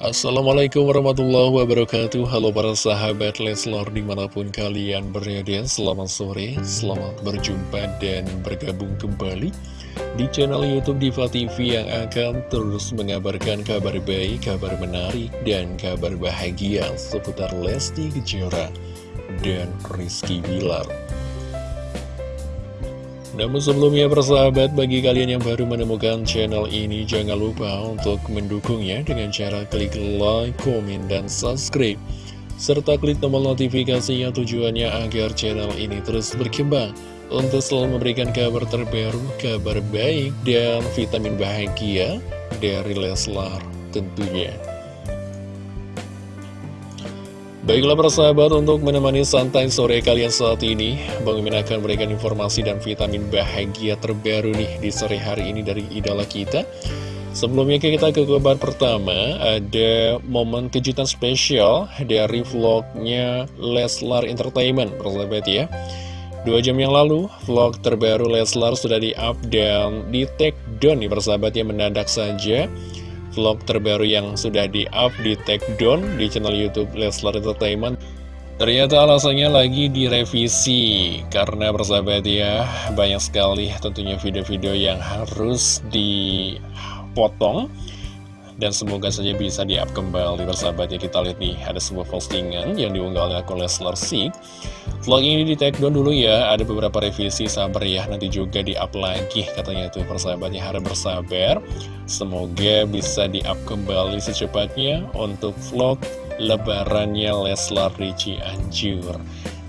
Assalamualaikum warahmatullahi wabarakatuh. Halo para sahabat Leslor di mana pun kalian berada Selamat sore, selamat berjumpa dan bergabung kembali Di channel Youtube Diva TV yang akan terus mengabarkan kabar baik, kabar menarik, dan kabar bahagia Seputar Lesti Kejora dan Rizky Bilar namun sebelumnya persahabat, bagi kalian yang baru menemukan channel ini, jangan lupa untuk mendukungnya dengan cara klik like, komen, dan subscribe. Serta klik tombol notifikasinya tujuannya agar channel ini terus berkembang untuk selalu memberikan kabar terbaru, kabar baik, dan vitamin bahagia dari Leslar tentunya. Baiklah persahabat untuk menemani santai sore kalian saat ini Bang Mimin akan memberikan informasi dan vitamin bahagia terbaru nih di sore hari ini dari idola kita. Sebelumnya kita ke kabar pertama Ada momen kejutan spesial dari vlognya Leslar Entertainment persahabat ya. Dua jam yang lalu, vlog terbaru Leslar sudah di-up dan di-take down nih persahabat ya mendadak saja vlog terbaru yang sudah di-up di take down di channel Youtube Leslar Entertainment. Ternyata alasannya lagi direvisi Karena persahabat ya banyak sekali tentunya video-video yang harus dipotong dan semoga saja bisa di-up kembali bersahabat ya. Kita lihat nih ada sebuah postingan yang diunggah oleh akun Leslar Sik Vlog ini di take down dulu ya. Ada beberapa revisi sabar ya. Nanti juga di-up lagi katanya itu persahabatnya. Harus bersabar. Semoga bisa di-up kembali secepatnya Untuk vlog lebarannya Leslar Ricci Anjur.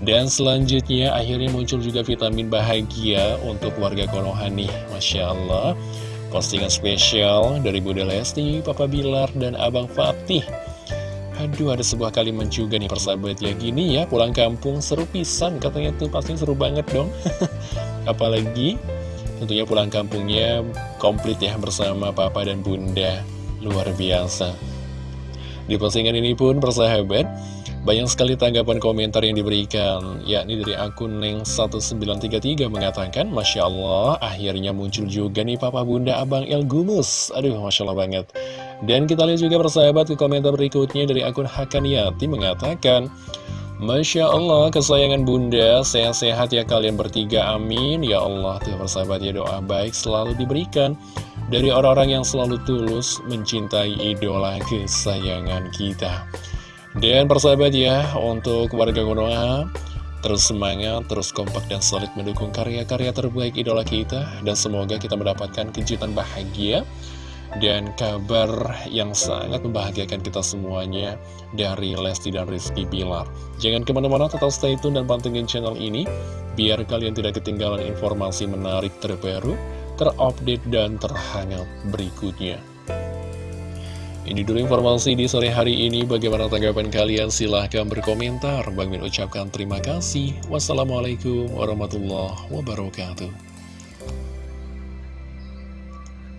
Dan selanjutnya akhirnya muncul juga vitamin bahagia Untuk warga Konoha nih. Masya Allah Postingan spesial dari Bunda Lesti, Papa Bilar, dan Abang Fatih. Aduh, ada sebuah kalimat juga nih persahabat ya. Gini ya, pulang kampung seru pisan. Katanya tuh pasti seru banget dong. Apalagi tentunya pulang kampungnya komplit ya bersama Papa dan Bunda. Luar biasa Di postingan ini pun persahabat banyak sekali tanggapan komentar yang diberikan, yakni dari akun Neng1933 mengatakan, Masya Allah, akhirnya muncul juga nih Papa Bunda Abang El Gumus. Aduh, Masya Allah banget. Dan kita lihat juga persahabat ke komentar berikutnya dari akun Hakaniati mengatakan, Masya Allah, kesayangan bunda, sehat-sehat ya kalian bertiga, amin. Ya Allah, tuh persahabat ya doa baik selalu diberikan dari orang-orang yang selalu tulus mencintai idola kesayangan kita. Dan persahabat ya, untuk warga Konoha, terus semangat, terus kompak dan solid mendukung karya-karya terbaik idola kita. Dan semoga kita mendapatkan kejutan bahagia dan kabar yang sangat membahagiakan kita semuanya dari Lesti dan Rizky Bilar. Jangan ke mana-mana, tetap stay tune dan pantengin channel ini, biar kalian tidak ketinggalan informasi menarik terbaru, terupdate, dan terhangat berikutnya. Ini dulu informasi di sore hari ini. Bagaimana tanggapan kalian? Silahkan berkomentar. Bang Min ucapkan terima kasih. Wassalamualaikum warahmatullahi wabarakatuh.